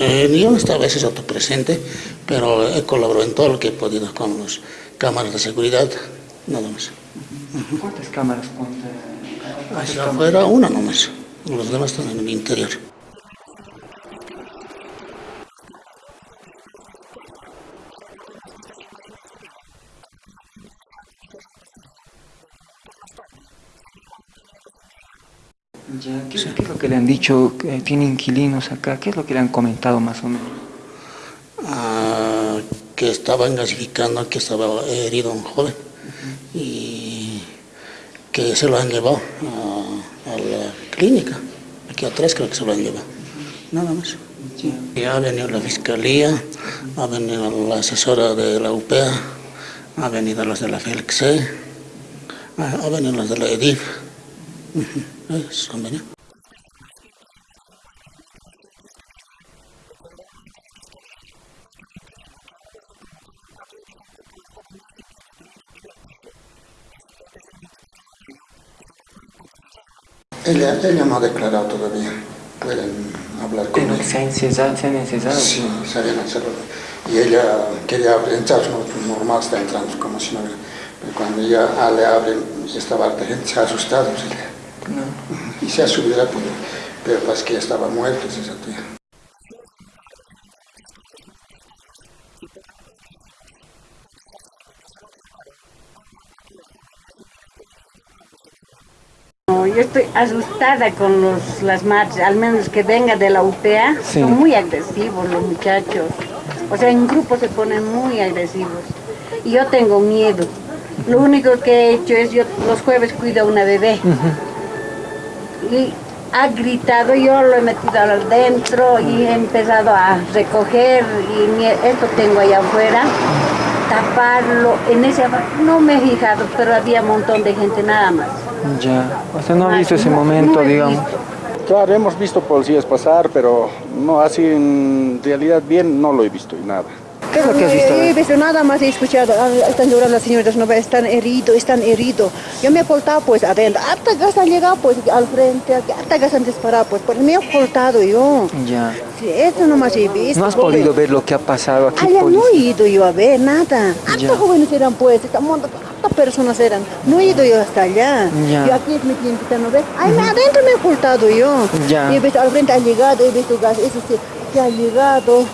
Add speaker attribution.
Speaker 1: Eh, yo estaba a veces autopresente, pero he colaborado en todo lo que he podido con las cámaras de seguridad, nada más.
Speaker 2: ¿Cuántas cámaras?
Speaker 1: Hacia afuera una nomás, los demás están en el interior.
Speaker 2: ¿Qué, es lo que le han dicho? ¿Tiene inquilinos acá? ¿Qué es lo que le han comentado más o menos?
Speaker 1: Ah, que estaban gasificando, que estaba herido un joven y que se lo han llevado a, la clínica, aquí atrás creo que se lo han llevado, nada más. Y ha venido la fiscalía, ha venido la asesora de la UPEA, ha venido los de la FELXE, ha venido los de la EDIF. Eso, mira. Ella, ella no ha declarado todavía. Pueden hablar con ella.
Speaker 2: ¿Se ha encesado? ¿Se ha
Speaker 1: Sí, se habían encerrado. Y ella quería entrar, normal está entrando como si no hubiera. Pero cuando ella le abren estaba gente, se ¿sí? Y se ha subido la puerta, pero pues que ya estaba muerto esa tía.
Speaker 3: yo estoy asustada con los, las marchas, al menos que venga de la UPA, son muy agresivos los muchachos. O sea, en grupo se ponen muy agresivos. Y yo tengo miedo. Lo único que he hecho es, yo los jueves cuido a una bebé y ha gritado, yo lo he metido adentro y he empezado a recoger y esto tengo allá afuera, taparlo, en ese no me he fijado, pero había un montón de gente nada más.
Speaker 2: Ya, o sea, no ha visto ese momento, digamos.
Speaker 4: Claro, hemos visto policías pasar, pero no así en realidad bien no lo he visto y nada.
Speaker 2: ¿Qué es lo que has visto?
Speaker 5: He visto nada más, he escuchado, ah, están llorando las señoras, no están heridos, están heridos. Yo me he portado pues adentro, hasta que han llegado pues al frente, hasta que se han disparado pues, pues me he portado yo.
Speaker 2: Ya.
Speaker 5: Sí, eso nomás he visto.
Speaker 2: ¿No has podido ver lo que ha pasado aquí?
Speaker 5: Allá no he ido yo a ver nada. Hasta jóvenes eran pues, hasta personas eran. No he ido yo hasta allá. Ya. Yo aquí me tienen que no ver. Ahí me adentro me he portado yo.
Speaker 2: Ya.
Speaker 5: Y he visto al frente ha llegado, he visto gas, eso sí, que ha llegado.